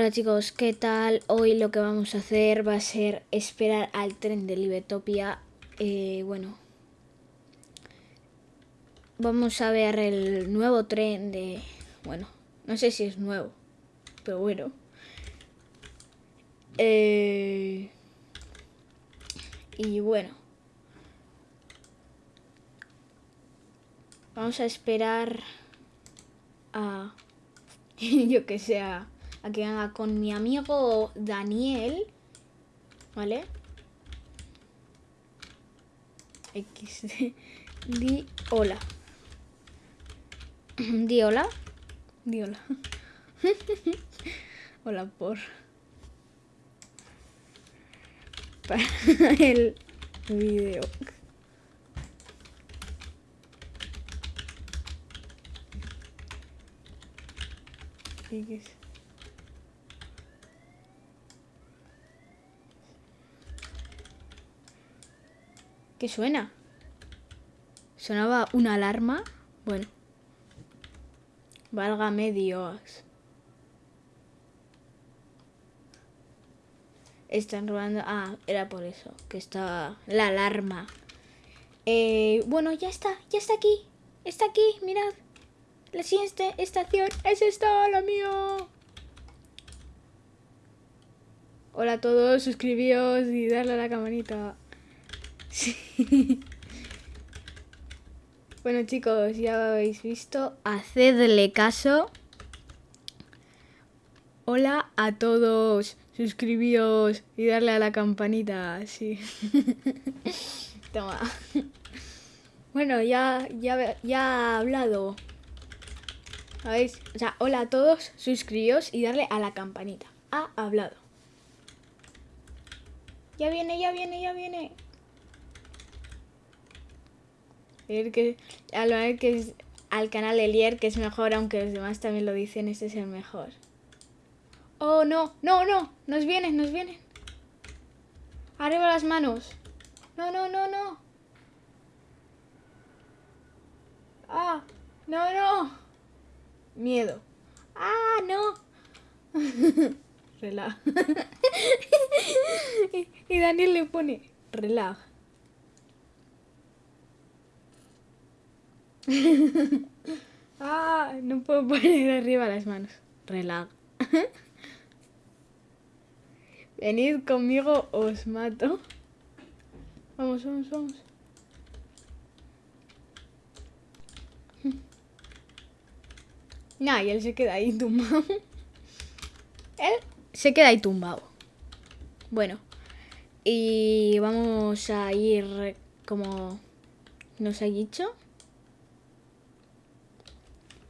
Hola chicos, ¿qué tal? Hoy lo que vamos a hacer va a ser esperar al tren de Libetopia. Eh, bueno, vamos a ver el nuevo tren de... Bueno, no sé si es nuevo, pero bueno. Eh, y bueno. Vamos a esperar a... yo que sea a que haga con mi amigo Daniel. ¿Vale? X. Di hola. Di hola. Di hola. hola por. Para el video. ¿Qué suena? Sonaba una alarma. Bueno. Válgame Dios. Están robando... Ah, era por eso. Que estaba la alarma. Eh, bueno, ya está. Ya está aquí. Está aquí. Mirad. La siguiente estación es esta, la mía. Hola a todos. Suscribíos y darle a la campanita. Bueno chicos, ya habéis visto. Hacedle caso. Hola a todos. Suscribíos y darle a la campanita. Sí. Toma. Bueno, ya, ya, ya ha hablado. ¿Sabéis? O sea, hola a todos, suscribíos y darle a la campanita. Ha hablado. Ya viene, ya viene, ya viene que, al que es al canal Elier, que es mejor, aunque los demás también lo dicen, este es el mejor. Oh, no, no, no, nos vienen, nos vienen. Arriba las manos. No, no, no, no. Ah, no, no. Miedo. Ah, no. Relaja. y Daniel le pone, relaja. Ah, no puedo poner arriba las manos. Relag. Venid conmigo, os mato. Vamos, vamos, vamos. Nah, y él se queda ahí tumbado. él se queda ahí tumbado. Bueno. Y vamos a ir como nos ha dicho.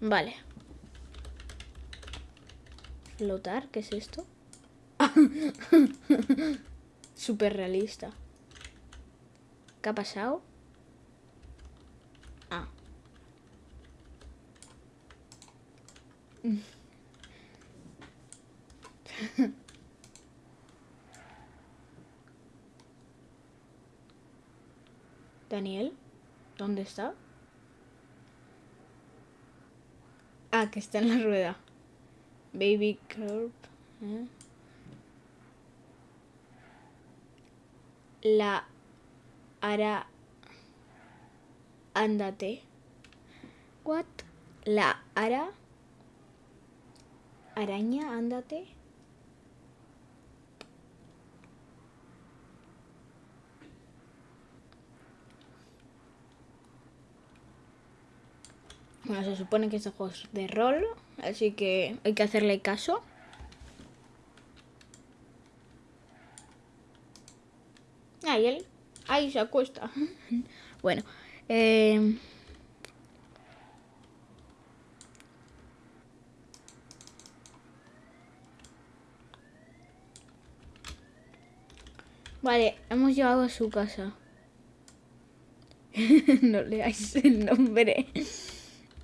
Vale. Flotar, ¿qué es esto? Súper realista. ¿Qué ha pasado? Ah. Daniel, ¿dónde está? Ah, que está en la rueda. Baby Curb. ¿eh? La ara... Ándate. What? La ara... Araña, ándate. Bueno, se supone que este juego es de rol, así que hay que hacerle caso. Ahí él, ahí se acuesta. bueno, eh... Vale, hemos llegado a su casa. no leáis el nombre.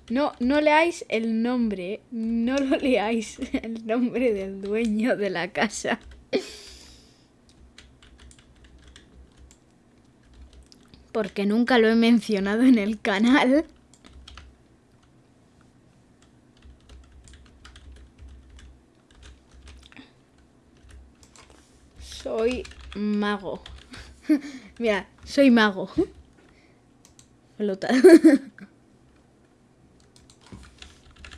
No, no leáis el nombre, no lo leáis el nombre del dueño de la casa. Porque nunca lo he mencionado en el canal. Soy mago. Mira, soy mago. Pelota.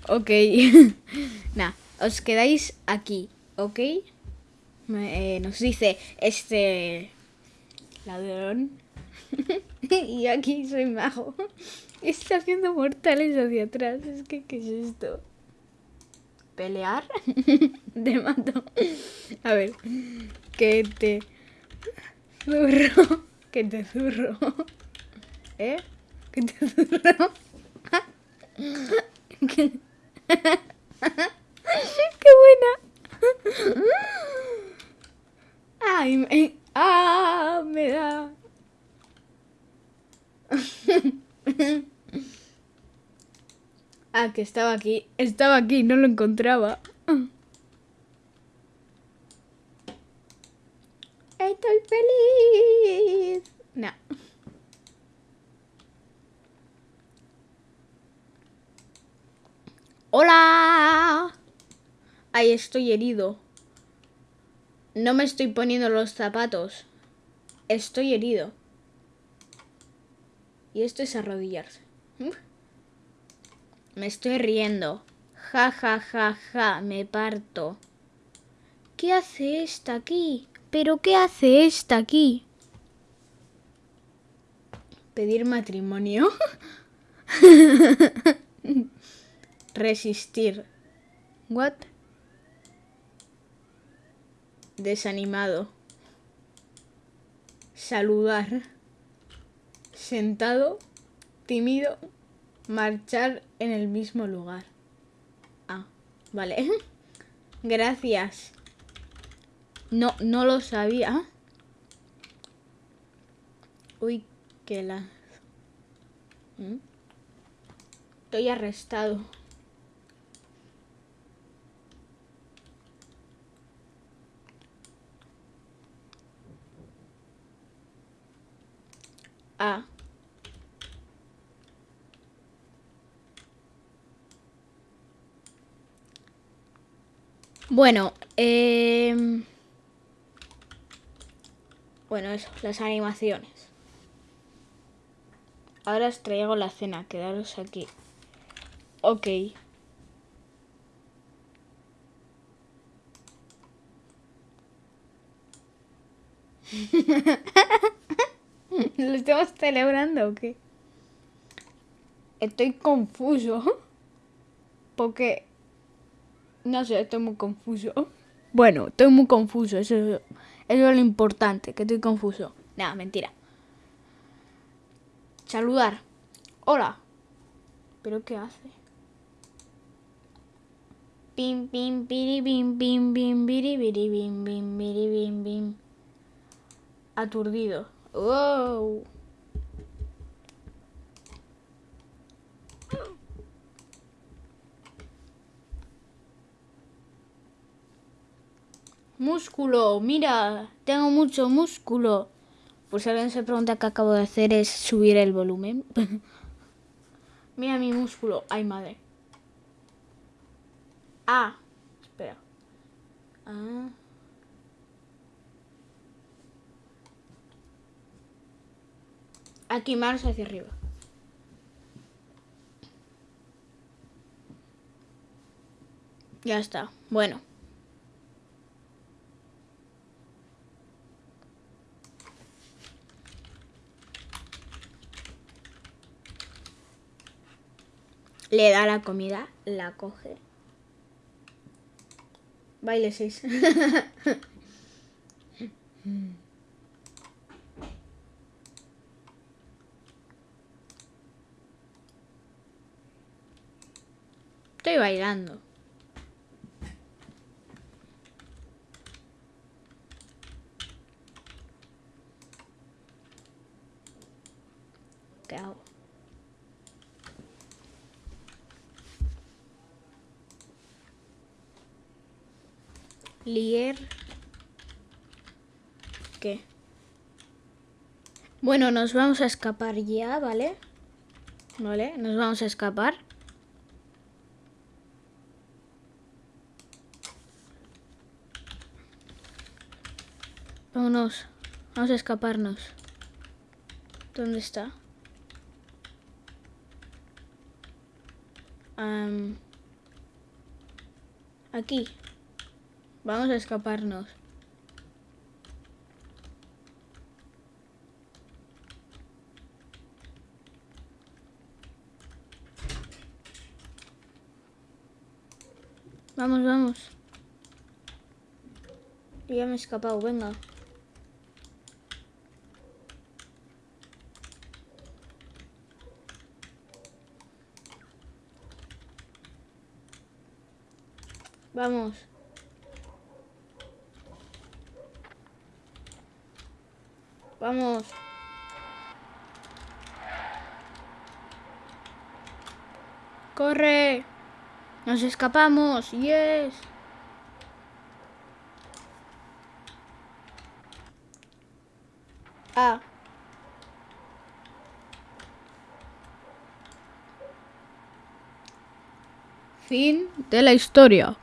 ok. nah, os quedáis aquí, ¿ok? Eh, nos dice este ladrón. y aquí soy mago. Está haciendo mortales hacia atrás. Es que, ¿qué es esto? ¿Pelear? te mato. A ver. Que te zurro. Que te zurro. ¿Eh? Que te zurro. ¿Qué? ¡Qué buena! ¡Ay! Me, ¡Ah! Me da. ah, que estaba aquí. Estaba aquí, no lo encontraba. Estoy feliz. No. ¡Hola! Ahí estoy herido. No me estoy poniendo los zapatos. Estoy herido. Y esto es arrodillarse. Me estoy riendo. Ja, ja, ja, ja, me parto. ¿Qué hace esta aquí? ¿Pero qué hace esta aquí? Pedir matrimonio. Resistir. What? Desanimado. Saludar. Sentado. Tímido. Marchar en el mismo lugar. Ah, vale. Gracias. No, no lo sabía. Uy, qué la... ¿Mm? Estoy arrestado. Ah. Bueno, eh... Bueno, eso, las animaciones. Ahora os traigo la cena, quedaros aquí. Ok. ¿Lo estamos celebrando o qué? Estoy confuso. Porque... No sé, estoy muy confuso. Bueno, estoy muy confuso. Eso, es lo importante, que estoy confuso. Nada, mentira. Saludar. Hola. ¿Pero qué hace? Pim, pim, piri, bim, bim, bim, biri, biri, bim, bim, biri, bim, bim. Aturdido. Wow. Músculo, mira, tengo mucho músculo. Pues alguien se pregunta qué acabo de hacer es subir el volumen. mira mi músculo. Ay, madre. Ah, espera. Ah. Aquí manos hacia arriba. Ya está. Bueno. Le da la comida, la coge. Baile 6. Estoy bailando. ¿Qué hago? Lier. ¿Qué? Bueno, nos vamos a escapar ya, ¿vale? ¿Vale? Nos vamos a escapar. Vámonos. Vamos a escaparnos. ¿Dónde está? aquí. Vamos a escaparnos. Vamos, vamos. Ya me he escapado, venga. Vamos. Vamos. Corre. Nos escapamos. Yes. Ah. Fin de la historia.